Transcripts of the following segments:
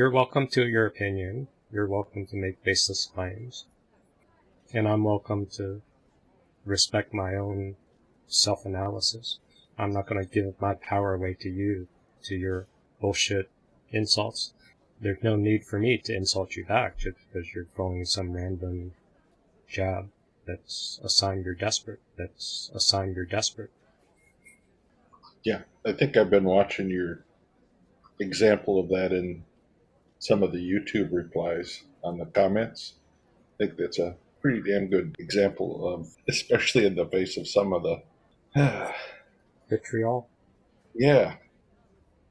You're welcome to your opinion. You're welcome to make baseless claims. And I'm welcome to respect my own self analysis. I'm not going to give my power away to you, to your bullshit insults. There's no need for me to insult you back just because you're throwing some random jab that's a sign you're desperate. That's a sign you're desperate. Yeah, I think I've been watching your example of that in some of the YouTube replies on the comments. I think that's a pretty damn good example of, especially in the face of some of the, Vitriol. yeah,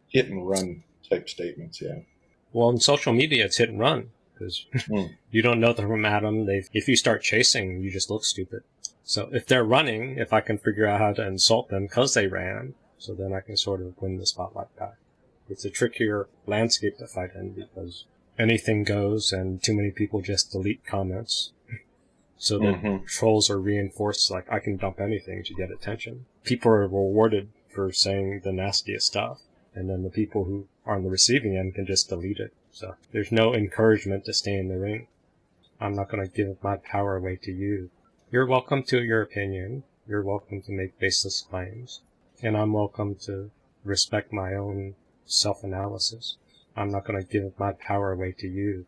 hit and run type statements. Yeah. Well, in social media, it's hit and run because Mm. you don't know them from Adam. They, if you start chasing, you just look stupid. So if they're running, if I can figure out how to insult them because they ran, so then I can sort of win the spotlight back. It's a trickier landscape to fight in because anything goes and too many people just delete comments. So that Mhm. trolls are reinforced like I can dump anything to get attention. People are rewarded for saying the nastiest stuff, and then the people who are on the receiving end can just delete it. So there's no encouragement to stay in the ring. I'm not going to give my power away to you. You're welcome to your opinion. You're welcome to make baseless claims. And I'm welcome to respect my own self analysis. I'm not going to give my power away to you,